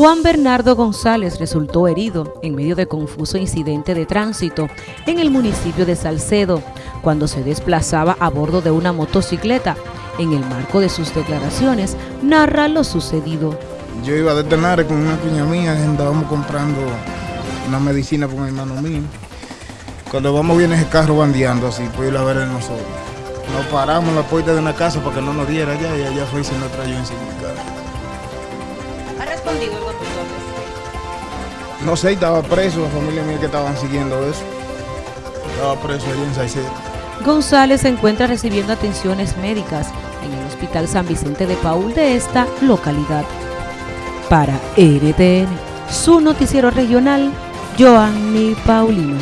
Juan Bernardo González resultó herido en medio de confuso incidente de tránsito en el municipio de Salcedo cuando se desplazaba a bordo de una motocicleta. En el marco de sus declaraciones, narra lo sucedido. Yo iba a detener con una cuña mía, andábamos comprando una medicina con mi hermano mío. Cuando vamos viene ese carro bandeando así, pues ir a ver en nosotros. Nos paramos en la puerta de una casa para que no nos diera allá y allá fue y se nos trayó encima del carro. No sé, estaba preso, la familia mía que estaban siguiendo eso. Estaba preso allí en Salcedo. González se encuentra recibiendo atenciones médicas en el Hospital San Vicente de Paul de esta localidad. Para RTN, su noticiero regional, Joanny Paulino.